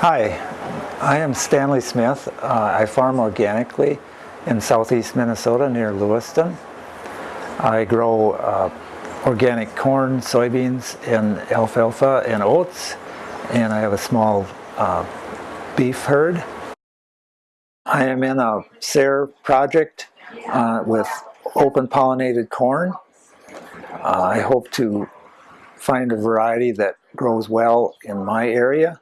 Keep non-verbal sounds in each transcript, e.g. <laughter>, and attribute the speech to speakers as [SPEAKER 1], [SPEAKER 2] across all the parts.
[SPEAKER 1] Hi, I am Stanley Smith. Uh, I farm organically in southeast Minnesota near Lewiston. I grow uh, organic corn, soybeans, and alfalfa and oats, and I have a small uh, beef herd. I am in a SARE project uh, with open pollinated corn. Uh, I hope to find a variety that grows well in my area.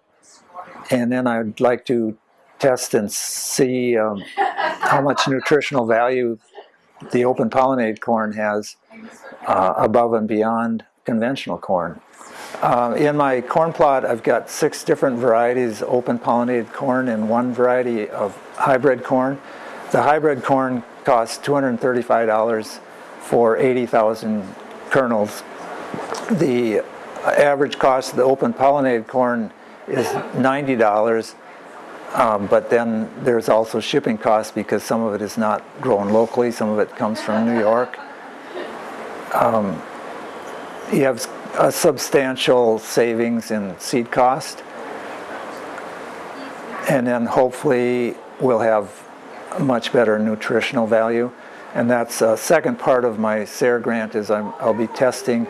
[SPEAKER 1] And then I'd like to test and see um, how much nutritional value the open pollinated corn has uh, above and beyond conventional corn. Uh, in my corn plot, I've got six different varieties of open pollinated corn and one variety of hybrid corn. The hybrid corn costs $235 for 80,000 kernels. The average cost of the open pollinated corn is $90 um, but then there's also shipping costs because some of it is not grown locally, some of it comes from New York. Um, you have a substantial savings in seed cost. And then hopefully we'll have much better nutritional value. And that's a second part of my SARE grant is i will be testing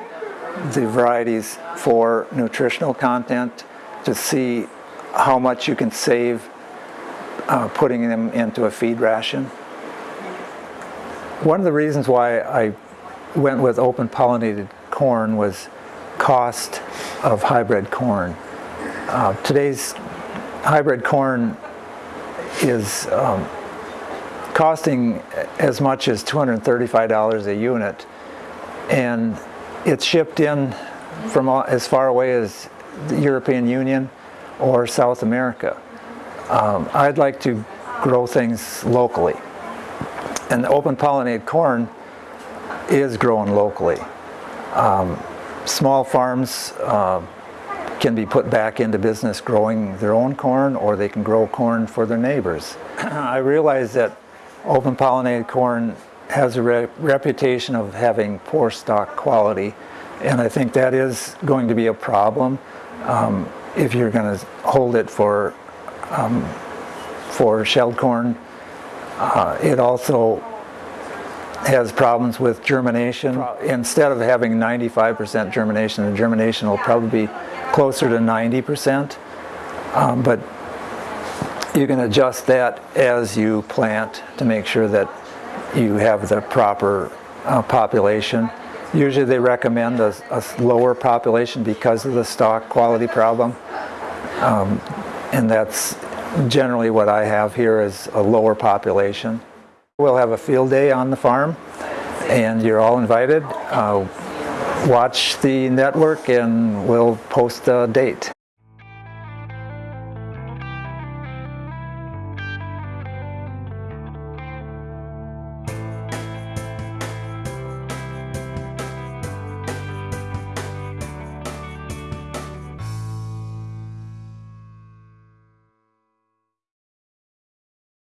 [SPEAKER 1] the varieties for nutritional content to see how much you can save uh, putting them into a feed ration. One of the reasons why I went with open pollinated corn was cost of hybrid corn. Uh, today's hybrid corn is um, costing as much as $235 a unit and it's shipped in from as far away as the European Union or South America. Um, I'd like to grow things locally. And open pollinated corn is grown locally. Um, small farms uh, can be put back into business growing their own corn or they can grow corn for their neighbors. <clears throat> I realize that open pollinated corn has a re reputation of having poor stalk quality and I think that is going to be a problem. Um, if you're going to hold it for um, for shelled corn. Uh, it also has problems with germination. Instead of having 95% germination, the germination will probably be closer to 90%. Um, but you can adjust that as you plant to make sure that you have the proper uh, population. Usually they recommend a, a, lower population because of the stalk quality problem. Um, and that's generally what I have here is a lower population. We'll have a field day on the farm and you're all invited. Uh, watch the network and we'll post a date.